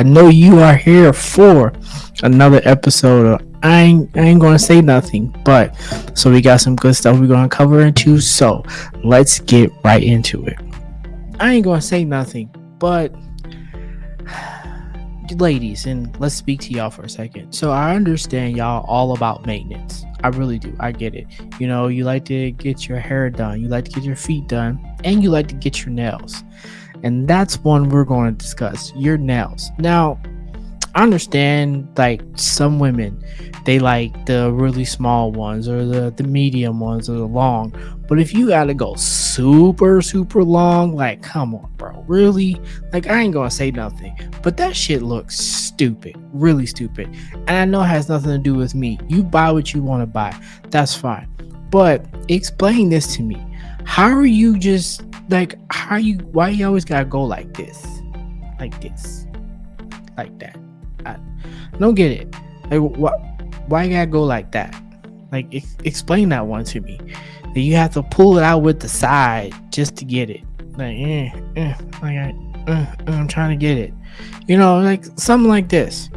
I know you are here for another episode of I ain't, I ain't gonna say nothing, but so we got some good stuff we're gonna cover into. So let's get right into it. I ain't gonna say nothing, but ladies, and let's speak to y'all for a second. So I understand y'all all about maintenance. I really do. I get it. You know, you like to get your hair done, you like to get your feet done, and you like to get your nails. And that's one we're going to discuss your nails. Now, I understand like some women they like the really small ones or the, the medium ones or the long. But if you gotta go super, super long, like come on, bro. Really? Like I ain't gonna say nothing. But that shit looks stupid. Really stupid. And I know it has nothing to do with me. You buy what you want to buy. That's fine. But explain this to me. How are you just like how you why you always gotta go like this? Like this. Like that. I don't get it. Like what why you gotta go like that? Like ex- explain that one to me. That you have to pull it out with the side just to get it. Like, eh, eh, like I, uh, I'm trying to get it. You know, like something like this.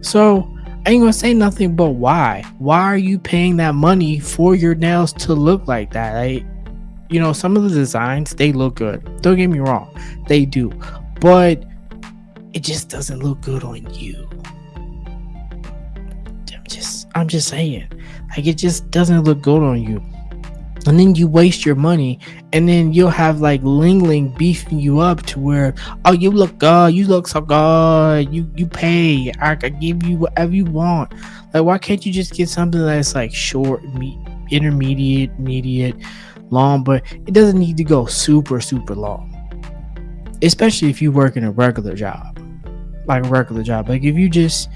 So I ain't gonna say nothing but why. Why are you paying that money for your nails to look like that? I, you know, some of the designs they look good. Don't get me wrong, they do, but it just doesn't look good on you. I'm Just I'm just saying, like it just doesn't look good on you. And then you waste your money, and then you'll have like Ling Ling beefing you up to where, oh, you look good, you look so good, you you pay, I can give you whatever you want. Like, why can't you just get something that's like short, me- intermediate, mediate, long, but it doesn't need to go super, super long. Especially if you work in a regular job, like a regular job. Like if you just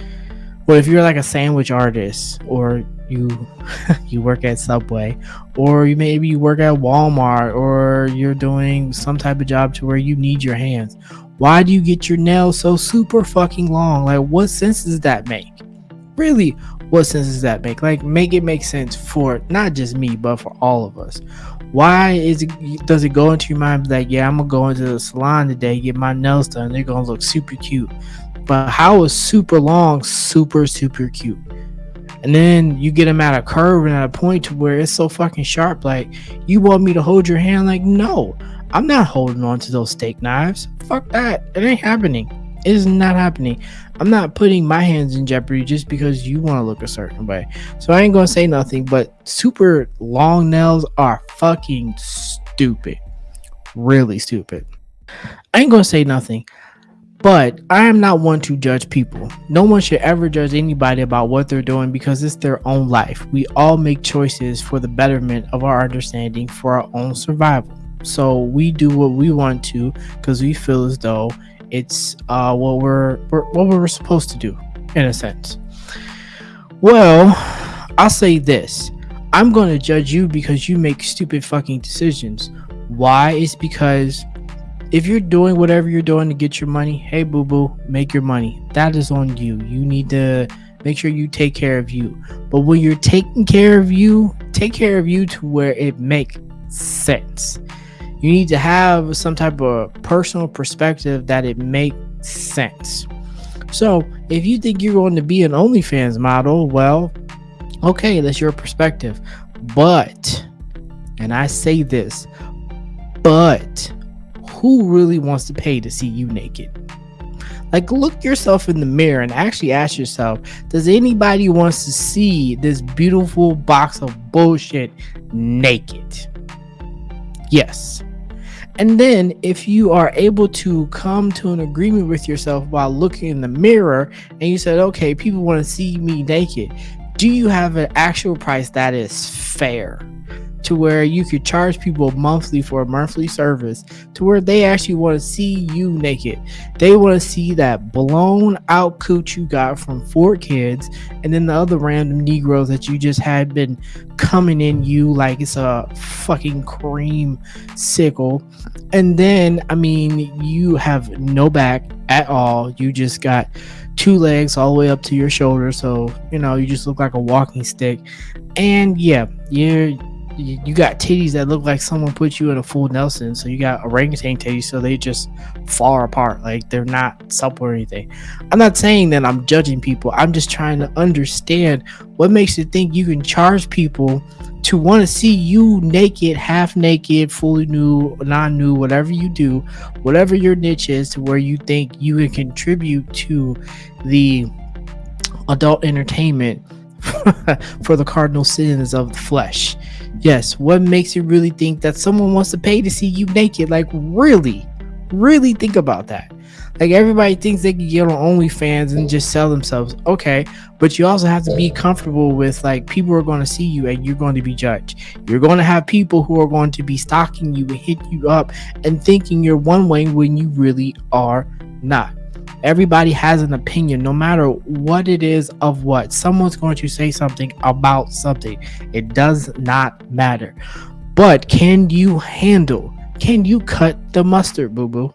well, if you're like a sandwich artist, or you you work at Subway, or you maybe you work at Walmart, or you're doing some type of job to where you need your hands, why do you get your nails so super fucking long? Like, what sense does that make? Really, what sense does that make? Like, make it make sense for not just me, but for all of us. Why is it? Does it go into your mind like, yeah, I'm gonna go into the salon today, get my nails done. They're gonna look super cute. But how is super long super super cute? And then you get them at a curve and at a point to where it's so fucking sharp. Like you want me to hold your hand? Like no, I'm not holding on to those steak knives. Fuck that. It ain't happening. Is not happening. I'm not putting my hands in jeopardy just because you want to look a certain way. So I ain't gonna say nothing. But super long nails are fucking stupid. Really stupid. I ain't gonna say nothing. But I am not one to judge people. No one should ever judge anybody about what they're doing because it's their own life. We all make choices for the betterment of our understanding for our own survival. So we do what we want to because we feel as though it's uh, what we're, we're what we're supposed to do in a sense. Well, I'll say this. I'm going to judge you because you make stupid fucking decisions. Why? It's because if you're doing whatever you're doing to get your money, hey boo boo, make your money. That is on you. You need to make sure you take care of you. But when you're taking care of you, take care of you to where it makes sense. You need to have some type of personal perspective that it makes sense. So, if you think you're going to be an OnlyFans model, well, okay, that's your perspective. But, and I say this, but who really wants to pay to see you naked? Like, look yourself in the mirror and actually ask yourself Does anybody wants to see this beautiful box of bullshit naked? Yes. And then, if you are able to come to an agreement with yourself while looking in the mirror and you said, okay, people want to see me naked, do you have an actual price that is fair? To where you could charge people monthly for a monthly service to where they actually want to see you naked. They want to see that blown out cooch you got from four kids and then the other random Negroes that you just had been coming in you like it's a fucking cream sickle. And then, I mean, you have no back at all. You just got two legs all the way up to your shoulder. So, you know, you just look like a walking stick. And yeah, you're you, got titties that look like someone put you in a full Nelson. So you got orangutan titties, so they just fall apart. Like they're not supple or anything. I'm not saying that I'm judging people. I'm just trying to understand what makes you think you can charge people to want to see you naked, half naked, fully nude, non nude, whatever you do, whatever your niche is, to where you think you can contribute to the adult entertainment for the cardinal sins of the flesh. Yes, what makes you really think that someone wants to pay to see you naked? Like, really, really think about that. Like, everybody thinks they can get on OnlyFans and just sell themselves. Okay, but you also have to be comfortable with like people are going to see you and you're going to be judged. You're going to have people who are going to be stalking you and hit you up and thinking you're one way when you really are not. Everybody has an opinion, no matter what it is of what. Someone's going to say something about something. It does not matter. But can you handle? Can you cut the mustard, boo boo?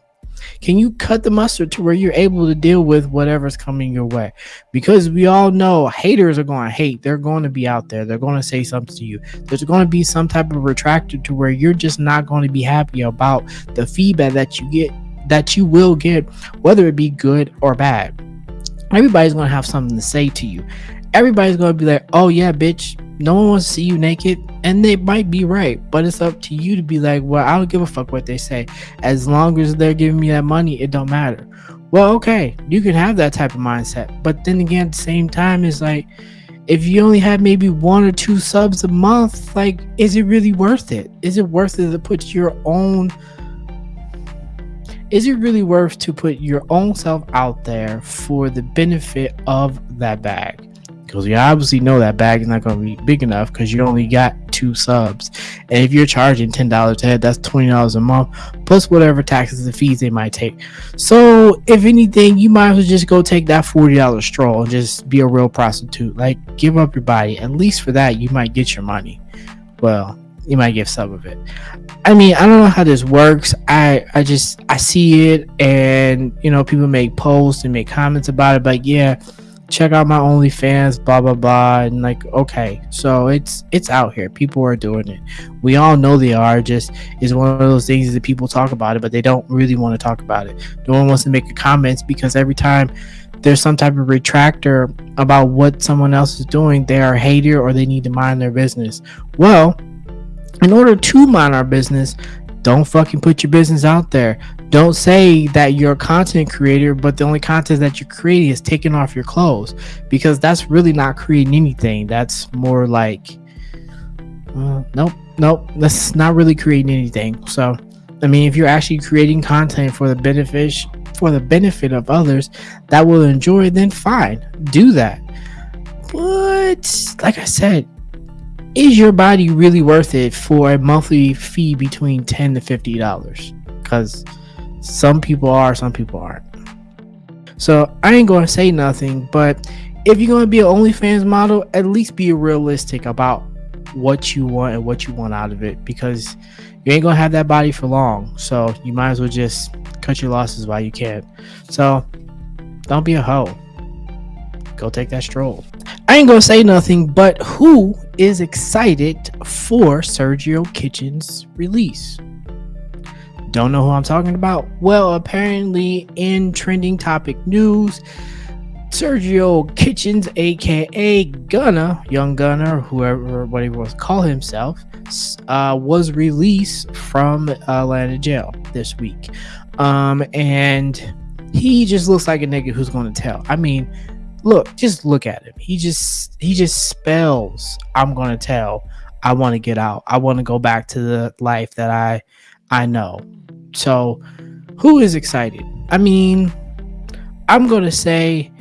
Can you cut the mustard to where you're able to deal with whatever's coming your way? Because we all know haters are going to hate. They're going to be out there. They're going to say something to you. There's going to be some type of retractor to where you're just not going to be happy about the feedback that you get that you will get, whether it be good or bad. Everybody's gonna have something to say to you. Everybody's gonna be like, "Oh yeah, bitch, no one wants to see you naked," and they might be right, but it's up to you to be like, "Well, I don't give a fuck what they say. As long as they're giving me that money, it don't matter." Well, okay, you can have that type of mindset, but then again, at the same time, it's like if you only have maybe one or two subs a month, like, is it really worth it? Is it worth it to put your own is it really worth to put your own self out there for the benefit of that bag? Because you obviously know that bag is not going to be big enough because you only got two subs. And if you're charging $10 a head, that's $20 a month plus whatever taxes and fees they might take. So, if anything, you might as well just go take that $40 stroll and just be a real prostitute. Like, give up your body. At least for that, you might get your money. Well, you might get some of it. I mean, I don't know how this works. I I just I see it, and you know, people make posts and make comments about it. But yeah, check out my OnlyFans, blah blah blah, and like, okay, so it's it's out here. People are doing it. We all know they are. Just is one of those things that people talk about it, but they don't really want to talk about it. No one wants to make a comments because every time there's some type of retractor about what someone else is doing, they are a hater or they need to mind their business. Well in order to mind our business, don't fucking put your business out there. Don't say that you're a content creator, but the only content that you're creating is taking off your clothes because that's really not creating anything. That's more like, uh, nope, nope, that's not really creating anything. So, I mean, if you're actually creating content for the benefit for the benefit of others that will enjoy, then fine, do that. But like I said, is your body really worth it for a monthly fee between 10 to 50 dollars? Because some people are some people aren't. So i ain't gonna say nothing but if you're gonna be an onlyfans model at least be realistic about what you want and what you want out of it because you ain't gonna have that body for long. So you might as well just cut your losses while you can. So don't be a hoe. Go take that stroll. I ain't gonna say nothing, but who is excited for Sergio Kitchen's release? Don't know who I'm talking about? Well, apparently, in trending topic news, Sergio Kitchens, aka Gunna, Young Gunna, whoever what he to call himself, uh, was released from Atlanta jail this week. Um, and he just looks like a nigga who's gonna tell. I mean, look, just look at him. He just he just spells. I'm gonna tell. I want to get out. I want to go back to the life that I I know. So, who is excited? I mean, I'm gonna say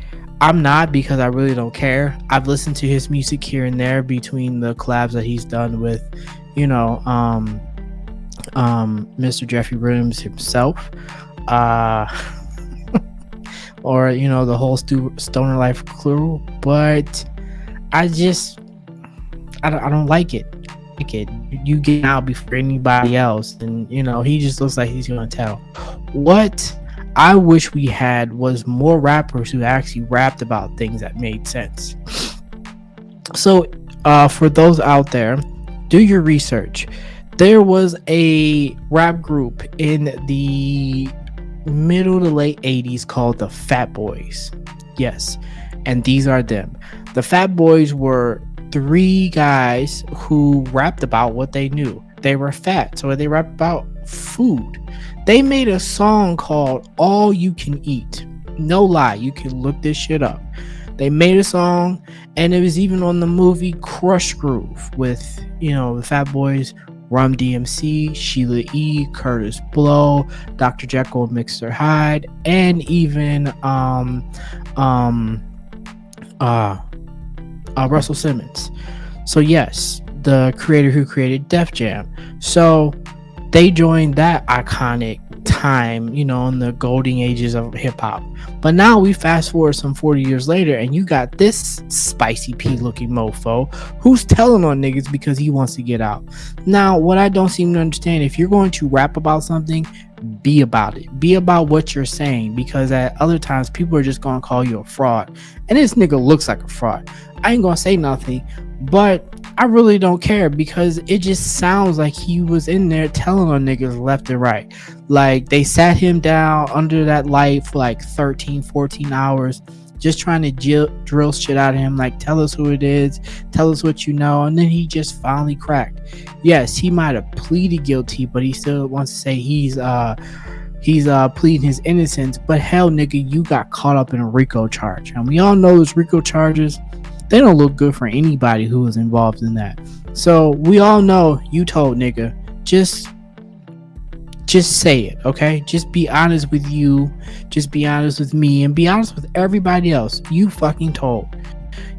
I'm not because I really don't care. I've listened to his music here and there between the collabs that he's done with, you know, um, um, Mr. Jeffrey Williams himself. Uh or you know the whole stu- stoner life crew but i just I don't, I don't like it. Like it. You get out before anybody else and you know he just looks like he's gonna tell. What i wish we had was more rappers who actually rapped about things that made sense. So uh for those out there do your research. There was a rap group in the middle to late 80s called the Fat Boys. Yes, and these are them. The Fat Boys were three guys who rapped about what they knew. They were fat, so they rapped about food. They made a song called All You Can Eat. No lie, you can look this shit up. They made a song, and it was even on the movie Krush Groove with, you know, the Fat Boys, Run DMC, Sheila E., Kurtis Blow, Dr. Jekyll, Mr. Hyde, and even um um uh, uh Russell Simmons. So yes, the creator who created Def Jam. So they joined that iconic time, you know, in the golden ages of hip hop. But now we fast forward some 40 years later, and you got this spicy P looking mofo who's telling on niggas because he wants to get out. Now, what I don't seem to understand if you're going to rap about something, be about it. Be about what you're saying because at other times people are just gonna call you a fraud. And this nigga looks like a fraud. I ain't gonna say nothing, but I really don't care because it just sounds like he was in there telling on niggas left and right. Like they sat him down under that light for like 13, 14 hours, just trying to drill, drill shit out of him. Like, tell us who it is, tell us what you know. And then he just finally cracked. Yes, he might have pleaded guilty, but he still wants to say he's, uh, he's uh pleading his innocence but hell nigga you got caught up in a rico charge and we all know those rico charges they don't look good for anybody who was involved in that. So we all know you told nigga. Just just say it, okay? Just be honest with you. Just be honest with me and be honest with everybody else. You fucking told.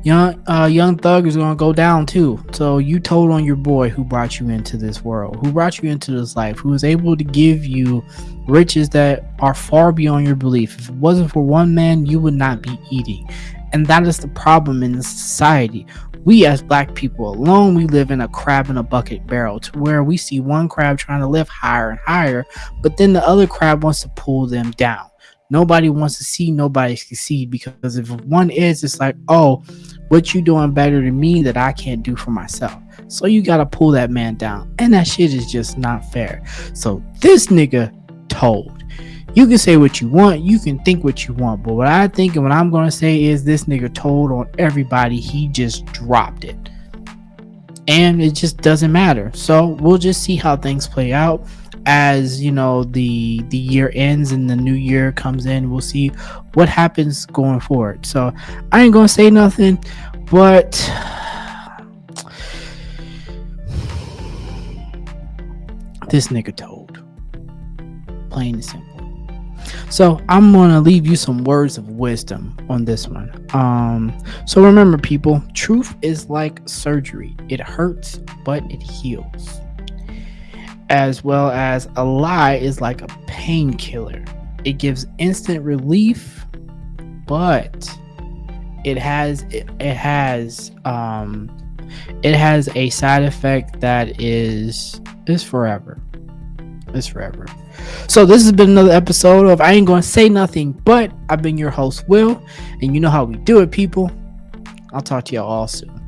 Young uh, Young Thug is gonna go down too. So you told on your boy who brought you into this world, who brought you into this life, who was able to give you riches that are far beyond your belief. If it wasn't for one man, you would not be eating. And that is the problem in society. We as black people alone, we live in a crab in a bucket barrel to where we see one crab trying to lift higher and higher, but then the other crab wants to pull them down. Nobody wants to see nobody succeed because if one is, it's like, oh, what you doing better than me that I can't do for myself. So you gotta pull that man down. And that shit is just not fair. So this nigga told you can say what you want, you can think what you want, but what I think and what I'm gonna say is this nigga told on everybody he just dropped it. And it just doesn't matter. So we'll just see how things play out as you know the the year ends and the new year comes in. We'll see what happens going forward. So I ain't gonna say nothing, but this nigga told. Plain and simple. So I'm gonna leave you some words of wisdom on this one. Um, so remember, people, truth is like surgery. It hurts, but it heals. As well as a lie is like a painkiller. It gives instant relief, but it has it, it has um it has a side effect that is is forever. It's forever. So this has been another episode of I ain't gonna say nothing, but I've been your host, Will, and you know how we do it, people. I'll talk to y'all all soon.